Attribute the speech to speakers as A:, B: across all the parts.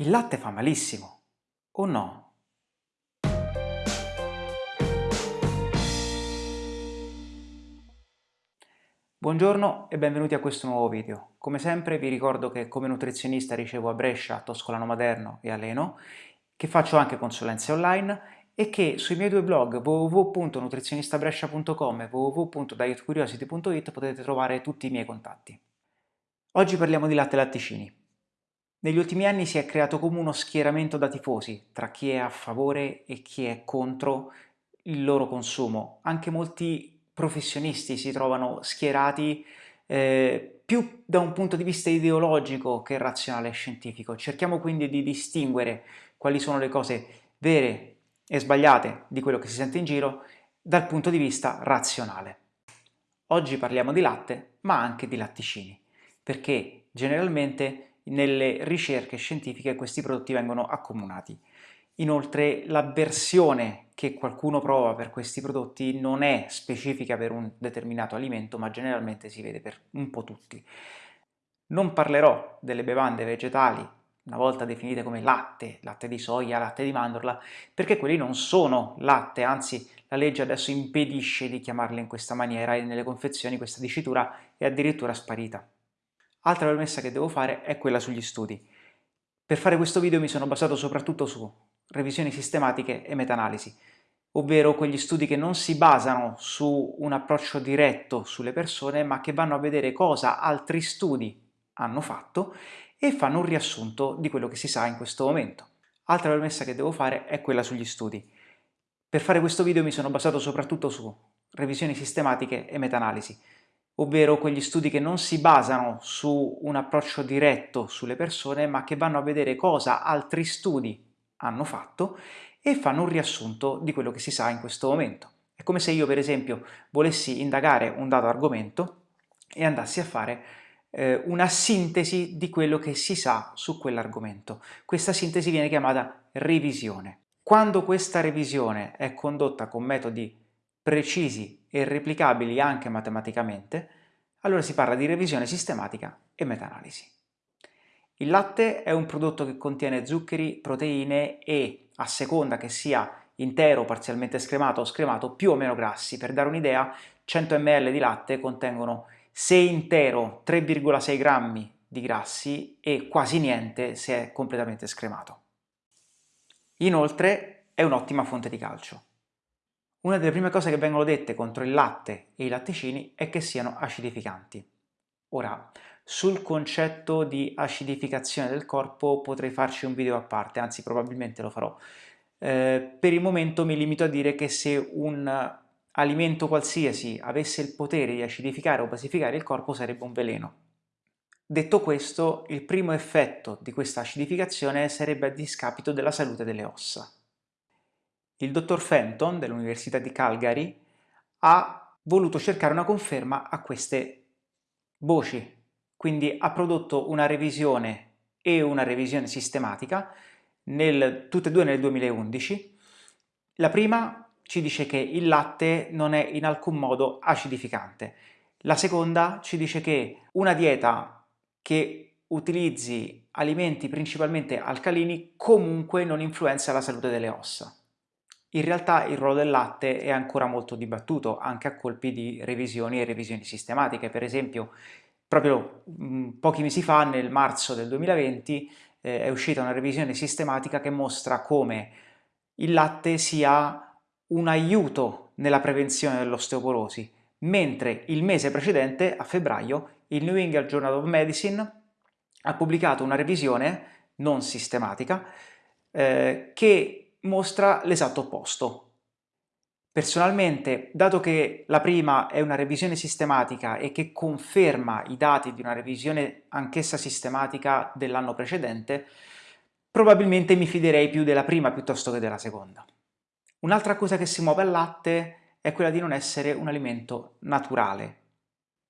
A: Il latte fa malissimo, o no? Buongiorno e benvenuti a questo nuovo video. Come sempre vi ricordo che come nutrizionista ricevo a Brescia, Toscolano Maderno e Aleno, che faccio anche consulenze online e che sui miei due blog www.nutrizionistabrescia.com e www.dietcuriosity.it potete trovare tutti i miei contatti. Oggi parliamo di latte e latticini. Negli ultimi anni si è creato come uno schieramento da tifosi tra chi è a favore e chi è contro il loro consumo. Anche molti professionisti si trovano schierati eh, più da un punto di vista ideologico che razionale e scientifico. Cerchiamo quindi di distinguere quali sono le cose vere e sbagliate di quello che si sente in giro dal punto di vista razionale. Oggi parliamo di latte, ma anche di latticini, perché generalmente nelle ricerche scientifiche questi prodotti vengono accomunati. Inoltre l'avversione che qualcuno prova per questi prodotti non è specifica per un determinato alimento, ma generalmente si vede per un po' tutti. Non parlerò delle bevande vegetali, una volta definite come latte, latte di soia, latte di mandorla, perché quelli non sono latte, anzi la legge adesso impedisce di chiamarle in questa maniera e nelle confezioni questa dicitura è addirittura sparita. Altra premessa che devo fare è quella sugli studi. Per fare questo video mi sono basato soprattutto su revisioni sistematiche e meta-analisi, ovvero quegli studi che non si basano su un approccio diretto sulle persone, ma che vanno a vedere cosa altri studi hanno fatto e fanno un riassunto di quello che si sa in questo momento. Altra premessa che devo fare è quella sugli studi. Per fare questo video mi sono basato soprattutto su revisioni sistematiche e meta-analisi, ovvero quegli studi che non si basano su un approccio diretto sulle persone, ma che vanno a vedere cosa altri studi hanno fatto e fanno un riassunto di quello che si sa in questo momento. È come se io, per esempio, volessi indagare un dato argomento e andassi a fare eh, una sintesi di quello che si sa su quell'argomento. Questa sintesi viene chiamata revisione. Quando questa revisione è condotta con metodi precisi e replicabili anche matematicamente, allora si parla di revisione sistematica e meta-analisi. Il latte è un prodotto che contiene zuccheri, proteine e, a seconda che sia intero, parzialmente scremato o scremato, più o meno grassi. Per dare un'idea, 100 ml di latte contengono se intero 3,6 grammi di grassi e quasi niente se è completamente scremato. Inoltre è un'ottima fonte di calcio. Una delle prime cose che vengono dette contro il latte e i latticini è che siano acidificanti. Ora, sul concetto di acidificazione del corpo potrei farci un video a parte, anzi probabilmente lo farò. Eh, per il momento mi limito a dire che se un alimento qualsiasi avesse il potere di acidificare o basificare il corpo sarebbe un veleno. Detto questo, il primo effetto di questa acidificazione sarebbe a discapito della salute delle ossa. Il dottor Fenton dell'Università di Calgary ha voluto cercare una conferma a queste voci, quindi ha prodotto una revisione e una revisione sistematica, nel, tutte e due nel 2011. La prima ci dice che il latte non è in alcun modo acidificante. La seconda ci dice che una dieta che utilizzi alimenti principalmente alcalini comunque non influenza la salute delle ossa. In realtà il ruolo del latte è ancora molto dibattuto, anche a colpi di revisioni e revisioni sistematiche. Per esempio, proprio mm, pochi mesi fa, nel marzo del 2020, eh, è uscita una revisione sistematica che mostra come il latte sia un aiuto nella prevenzione dell'osteoporosi, mentre il mese precedente, a febbraio, il New England Journal of Medicine ha pubblicato una revisione non sistematica eh, che mostra l'esatto opposto. Personalmente, dato che la prima è una revisione sistematica e che conferma i dati di una revisione anch'essa sistematica dell'anno precedente, probabilmente mi fiderei più della prima piuttosto che della seconda. Un'altra cosa che si muove al latte è quella di non essere un alimento naturale.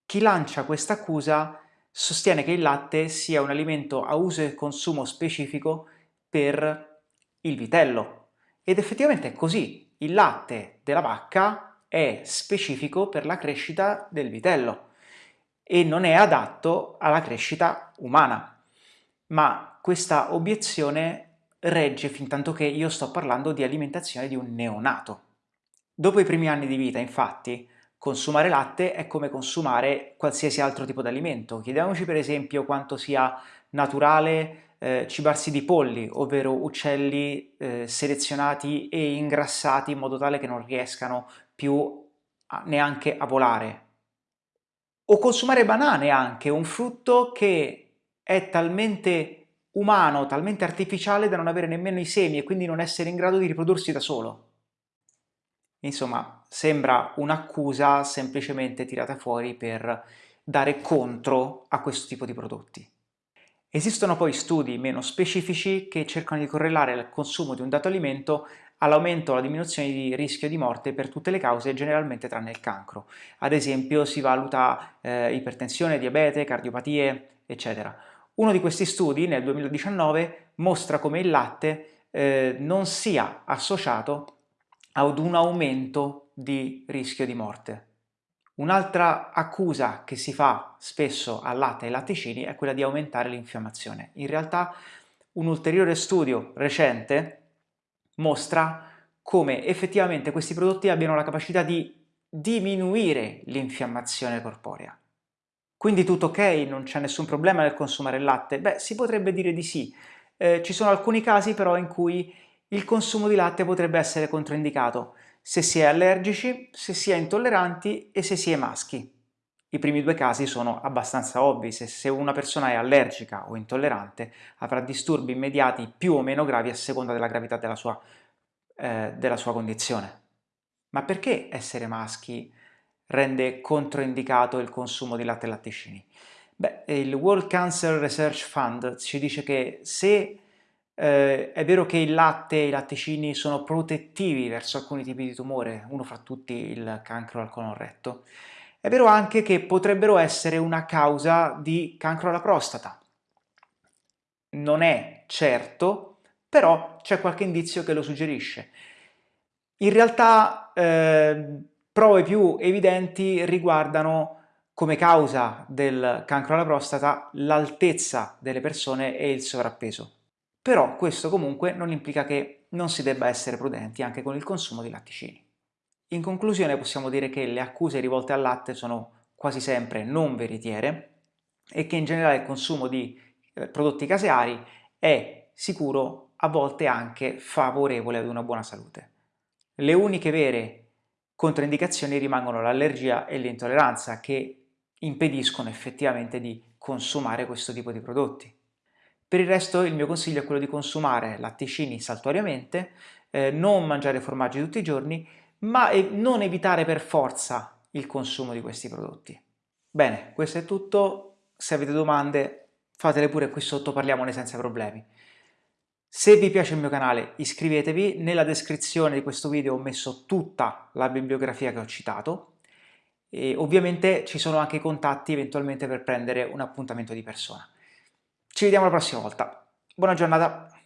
A: Chi lancia questa accusa sostiene che il latte sia un alimento a uso e consumo specifico per il vitello, ed effettivamente è così, il latte della vacca è specifico per la crescita del vitello e non è adatto alla crescita umana. ma questa obiezione regge fin tanto che io sto parlando di alimentazione di un neonato. Dopo i primi anni di vita, infatti, consumare latte è come consumare qualsiasi altro tipo di alimento. Chiediamoci per esempio quanto sia naturale eh, cibarsi di polli, ovvero uccelli eh, selezionati e ingrassati in modo tale che non riescano più a, neanche a volare. O consumare banane anche, un frutto che è talmente umano, talmente artificiale da non avere nemmeno i semi e quindi non essere in grado di riprodursi da solo. Insomma, sembra un'accusa semplicemente tirata fuori per dare contro a questo tipo di prodotti. Esistono poi studi meno specifici che cercano di correlare il consumo di un dato alimento all'aumento o alla diminuzione di rischio di morte per tutte le cause, generalmente tranne il cancro. Ad esempio si valuta eh, ipertensione, diabete, cardiopatie, eccetera. Uno di questi studi, nel 2019, mostra come il latte eh, non sia associato ad un aumento di rischio di morte. Un'altra accusa che si fa spesso al latte e ai latticini è quella di aumentare l'infiammazione. In realtà un ulteriore studio recente mostra come effettivamente questi prodotti abbiano la capacità di diminuire l'infiammazione corporea. Quindi tutto ok, non c'è nessun problema nel consumare il latte? Beh, si potrebbe dire di sì. Eh, ci sono alcuni casi però in cui il consumo di latte potrebbe essere controindicato se si è allergici, se si è intolleranti e se si è maschi. I primi due casi sono abbastanza ovvi, se, una persona è allergica o intollerante avrà disturbi immediati più o meno gravi a seconda della gravità della sua, eh, della sua condizione. Ma perché essere maschi rende controindicato il consumo di latte e latticini? Beh, il World Cancer Research Fund ci dice che se eh, è vero che il latte e i latticini sono protettivi verso alcuni tipi di tumore, uno fra tutti il cancro al colon è vero anche che potrebbero essere una causa di cancro alla prostata. Non è certo, però c'è qualche indizio che lo suggerisce. In realtà eh, Prove più evidenti riguardano come causa del cancro alla prostata l'altezza delle persone e il sovrappeso. Però questo comunque non implica che non si debba essere prudenti anche con il consumo di latticini. In conclusione possiamo dire che le accuse rivolte al latte sono quasi sempre non veritiere e che in generale il consumo di eh, prodotti caseari è sicuro, a volte anche favorevole ad una buona salute. Le uniche vere Controindicazioni rimangono l'allergia e l'intolleranza che impediscono effettivamente di consumare questo tipo di prodotti. Per il resto il mio consiglio è quello di consumare latticini saltuariamente, eh, non mangiare formaggi tutti i giorni, ma non evitare per forza il consumo di questi prodotti. Bene, questo è tutto, se avete domande fatele pure qui sotto, parliamone senza problemi. Se vi piace il mio canale iscrivetevi, nella descrizione di questo video ho messo tutta la bibliografia che ho citato e ovviamente ci sono anche i contatti eventualmente per prendere un appuntamento di persona. Ci vediamo la prossima volta, buona giornata!